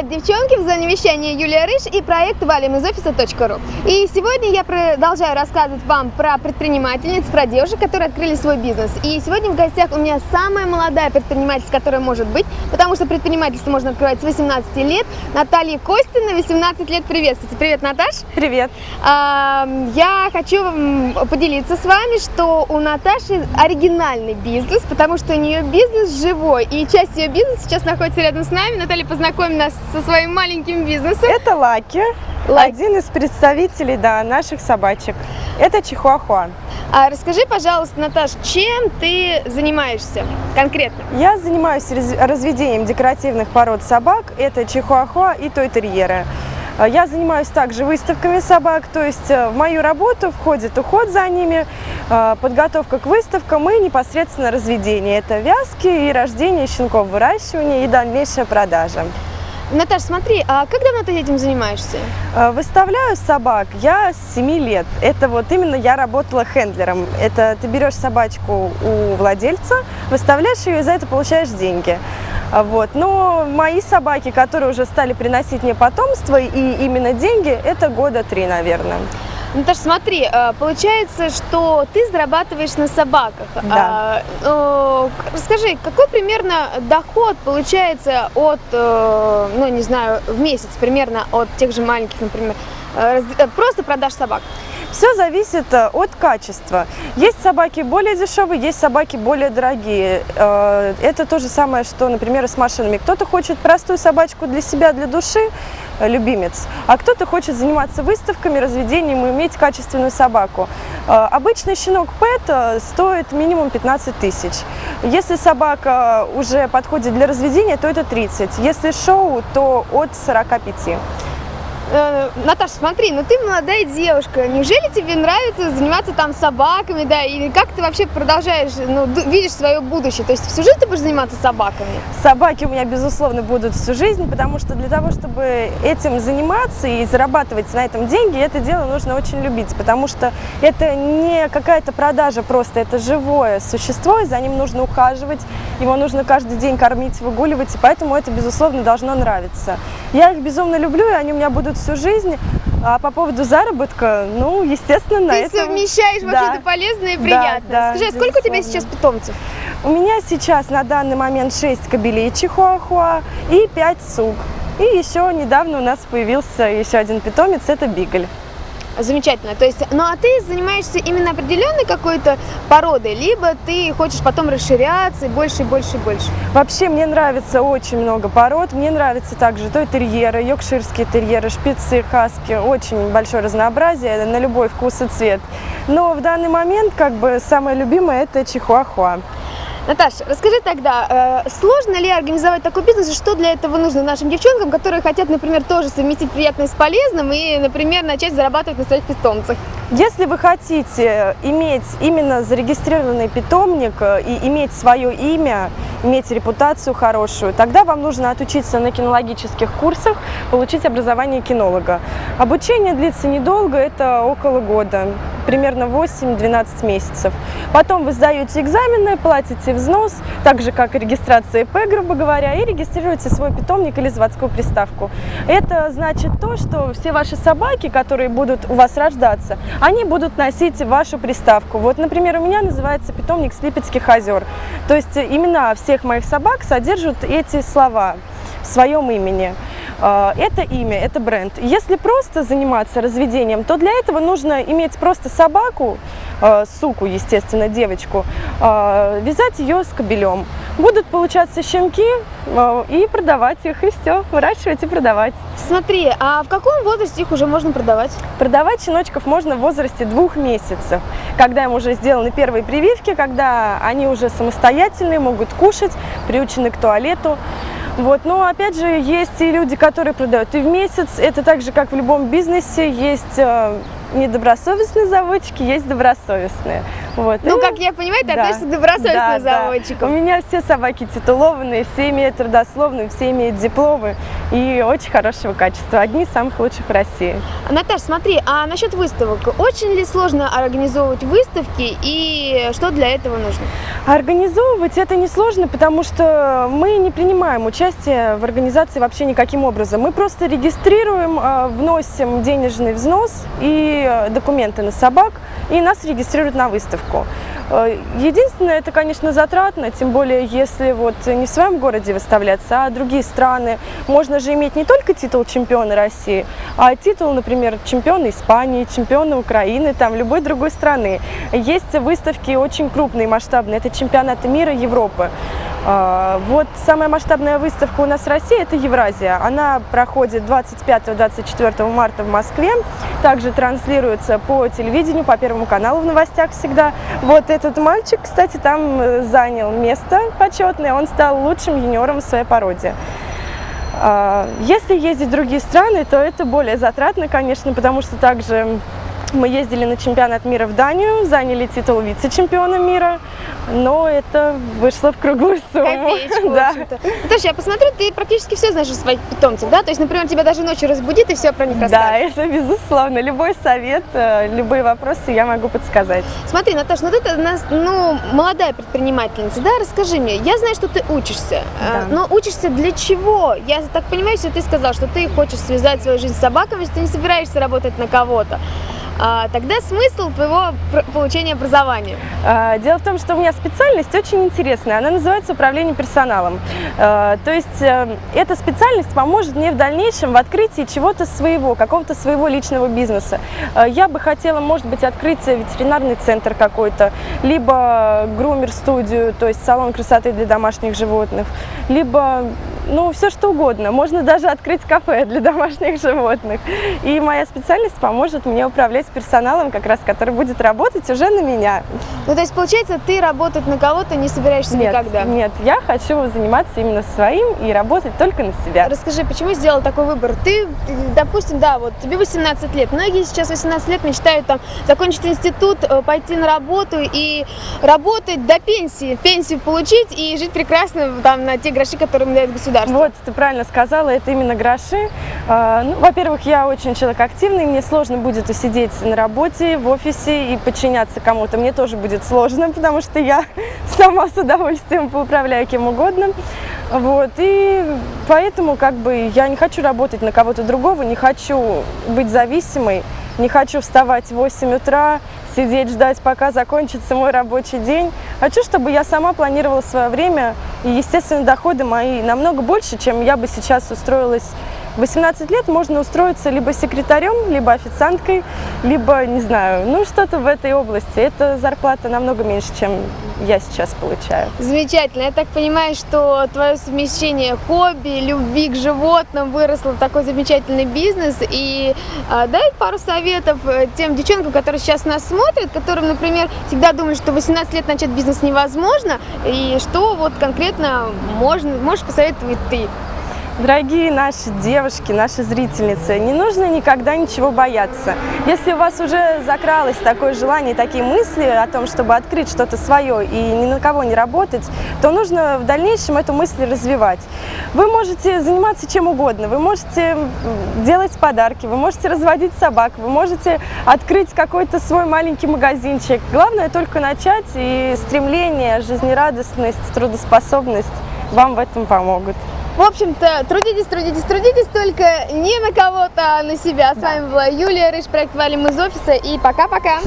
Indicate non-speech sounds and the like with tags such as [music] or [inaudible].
Привет, девчонки! В зоне вещания Юлия Рыж и проект валим из офиса.ру. И сегодня я продолжаю рассказывать вам про предпринимательниц, про девушек, которые открыли свой бизнес. И сегодня в гостях у меня самая молодая предпринимательница, которая может быть, потому что предпринимательство можно открывать с 18 лет. Наталья Костина, 18 лет. Приветствуйте! Привет, Наташ! Привет! А, я хочу поделиться с вами, что у Наташи оригинальный бизнес, потому что у нее бизнес живой, и часть ее бизнеса сейчас находится рядом с нами. Наталья, познакомим нас со своим маленьким бизнесом. Это Лаки, Лаки. один из представителей да, наших собачек. Это Чихуахуа. А расскажи, пожалуйста, Наташ, чем ты занимаешься конкретно? Я занимаюсь разведением декоративных пород собак. Это Чихуахуа и Той-терьеры. Я занимаюсь также выставками собак, то есть э, в мою работу входит уход за ними, э, подготовка к выставкам и непосредственно разведение. Это вязки и рождение щенков, выращивание и дальнейшая продажа. Наташа, смотри, а как давно ты этим занимаешься? Э, выставляю собак я с 7 лет. Это вот именно я работала хендлером. Это ты берешь собачку у владельца, выставляешь ее и за это получаешь деньги. А вот. Но мои собаки, которые уже стали приносить мне потомство и именно деньги, это года три, наверное. Наташ, смотри, э, получается, что ты зарабатываешь на собаках. Да. А, расскажи, какой примерно доход получается от, э, ну не знаю, в месяц примерно от тех же маленьких, например, э, просто продаж собак? Все зависит от качества. Есть собаки более дешевые, есть собаки более дорогие. Это то же самое, что, например, с машинами. Кто-то хочет простую собачку для себя, для души, любимец, а кто-то хочет заниматься выставками, разведением и иметь качественную собаку. Э, обычный щенок Пэт э, стоит минимум 15 тысяч. Если собака уже подходит для разведения, то это 30. Если шоу, то от 45. Э, Наташа, смотри, ну ты молодая девушка, неужели тебе нравится заниматься там собаками, да, и как ты вообще продолжаешь, ну, видишь свое будущее, то есть всю жизнь ты будешь заниматься собаками? Собаки у меня, безусловно, будут всю жизнь, потому что для того, чтобы этим заниматься и зарабатывать на этом деньги, это дело нужно очень любить, потому что это не какая-то продажа просто, это живое существо, и за ним нужно ухаживать, его нужно каждый день кормить, выгуливать, и поэтому это, безусловно, должно нравиться. Я их безумно люблю, и они у меня будут всю жизнь. А по поводу заработка, ну, естественно, на Ты этом... совмещаешь да. вообще-то полезное и приятное. Да, Скажи, а сколько у тебя сейчас питомцев? У меня сейчас на данный момент 6 кобелей чихуахуа и 5 сук. И еще недавно у нас появился еще один питомец, это бигль. Замечательно. То есть, ну а ты занимаешься именно определенной какой-то породой, либо ты хочешь потом расширяться и больше, больше, больше? Вообще мне нравится очень много пород. Мне нравится также той терьеры, йоркширские терьеры, шпицы, хаски. Очень большое разнообразие на любой вкус и цвет. Но в данный момент как бы самое любимое это чихуахуа. Наташа, расскажи тогда, э, сложно ли организовать такой бизнес, и что для этого нужно нашим девчонкам, которые хотят, например, тоже совместить приятное с полезным и, например, начать зарабатывать на своих питомцах? Если вы хотите иметь именно зарегистрированный питомник э, и иметь свое имя, иметь репутацию хорошую, тогда вам нужно отучиться на кинологических курсах, получить образование кинолога. Обучение длится недолго, это около года, примерно 8-12 месяцев. Потом вы сдаете экзамены, платите взнос, так же как и регистрация ИП, грубо говоря, и регистрируете свой питомник или заводскую приставку. Это значит то, что все ваши собаки, которые будут у вас рождаться, они будут носить вашу приставку. Вот, например, у меня называется питомник Слипецких озер. То есть имена всех моих собак содержат эти слова в своем имени. А, это имя, это бренд. Если просто заниматься разведением, то для этого нужно иметь просто собаку, а, суку, естественно, девочку, а, вязать ее с кобелем. Будут получаться щенки и продавать их, и все, выращивать и продавать. Смотри, а в каком возрасте их уже можно продавать? Продавать щеночков можно в возрасте двух месяцев, когда им уже сделаны первые прививки, когда они уже самостоятельные, могут кушать, приучены к туалету. Вот. Но опять же, есть и люди, которые продают и в месяц. Это так же, как в любом бизнесе, есть э, недобросовестные заводчики, есть добросовестные. Вот. Ну, И- как я понимаю, ты да, относишься к добросовестным да, да. заводчикам. У меня все собаки титулованные, все имеют трудословные, все имеют дипломы и очень хорошего качества. Одни из самых лучших в России. Наташ, смотри, а насчет выставок, очень ли сложно организовывать выставки и что для этого нужно? Организовывать это несложно, потому что мы не принимаем участие в организации вообще никаким образом. Мы просто регистрируем, э, вносим денежный взнос и э, документы на собак, и нас регистрируют на выставку. Э, Единственное, это, конечно, затратно, тем более, если вот не в своем городе выставляться, а другие страны. Можно же иметь не только титул чемпиона России, а титул, например, чемпиона Испании, чемпиона Украины, там, любой другой страны. Есть выставки очень крупные, масштабные, это чемпионаты мира, Европы. А, Вот самая масштабная выставка у нас в России – это Евразия. Она проходит 25-24 марта в Москве. Также транслируется по телевидению, по Первому каналу в новостях всегда. Вот этот мальчик, кстати, там э, занял место почетное. Он стал лучшим юниором в своей породе. А, Если ездить в другие страны, то это более затратно, конечно, потому что также мы ездили на чемпионат мира в Данию, заняли титул вице-чемпиона мира, но это вышло в круглую сумму. Копеечку, [laughs] Да. Наташа, я посмотрю, ты практически все знаешь о своих питомцах, да? То есть, например, тебя даже ночью разбудит и все про них Да, расскажет. это безусловно. Любой совет, э, любые вопросы я могу подсказать. Смотри, Наташа, ну ты нас, ну, молодая предпринимательница, да? Расскажи мне, я знаю, что ты учишься, Да. э, но учишься для чего? Я так понимаю, что ты сказал, что ты хочешь связать свою жизнь с собаками, что ты не собираешься работать на кого-то. А, тогда смысл твоего получения образования? А, Дело в том, что у меня специальность очень интересная. Она называется управление персоналом. А, То есть э, эта специальность поможет мне в дальнейшем в открытии чего-то своего, какого-то своего личного бизнеса. Я бы хотела, может быть, открыть ветеринарный центр какой-то, либо грумер-студию, то есть салон красоты для домашних животных, либо ну, все что угодно. Можно даже открыть кафе для [laughs] домашних животных. И моя специальность поможет мне управлять персоналом, как раз, который будет работать уже на меня. Ну, то есть, получается, ты работать на кого-то не собираешься Нет, никогда? нет, я хочу заниматься именно своим и работать только на себя. Расскажи, почему сделал такой выбор? Ты, допустим, да, вот тебе 18 лет. Многие сейчас 18 лет мечтают там закончить институт, э, пойти на работу и работать до пенсии, пенсию получить и жить прекрасно там на те гроши, которые им дает государство. Вот, ты правильно сказала, это именно гроши. А, ну, во-первых, я очень человек активный, мне сложно будет усидеть на работе, в офисе и подчиняться кому-то. Мне тоже будет сложно, [laughs] потому что я [laughs] сама с удовольствием поуправляю кем угодно. Вот, и поэтому как бы я не хочу работать на кого-то другого, не хочу быть зависимой, не хочу вставать в 8 утра, сидеть, ждать, пока закончится мой рабочий день. Хочу, чтобы я сама планировала свое время, и, естественно, доходы мои намного больше, чем я бы сейчас устроилась. В 18 лет можно устроиться либо секретарем, либо официанткой, либо, не знаю, ну что-то в этой области. Это зарплата намного меньше, чем я сейчас получаю. Замечательно. Я так понимаю, что твое совмещение хобби, любви к животным выросло в такой замечательный бизнес. И а, дай пару советов э, тем девчонкам, которые сейчас нас смотрят, которым, например, всегда думают, что в 18 лет начать бизнес невозможно, и что вот конкретно можно, можешь посоветовать ты. Дорогие наши девушки, наши зрительницы, не нужно никогда ничего бояться. Если у вас уже закралось такое желание, такие мысли о том, чтобы открыть что-то свое и ни на кого не работать, то нужно в дальнейшем эту мысль развивать. Вы можете заниматься чем угодно, вы можете делать подарки, вы можете разводить собак, вы можете открыть какой-то свой маленький магазинчик. Главное только начать, и стремление, жизнерадостность, трудоспособность вам в этом помогут. В общем-то, трудитесь, трудитесь, трудитесь, только не на кого-то, а на себя. С вами была Юлия Рыж, проект «Валим из офиса» и пока-пока!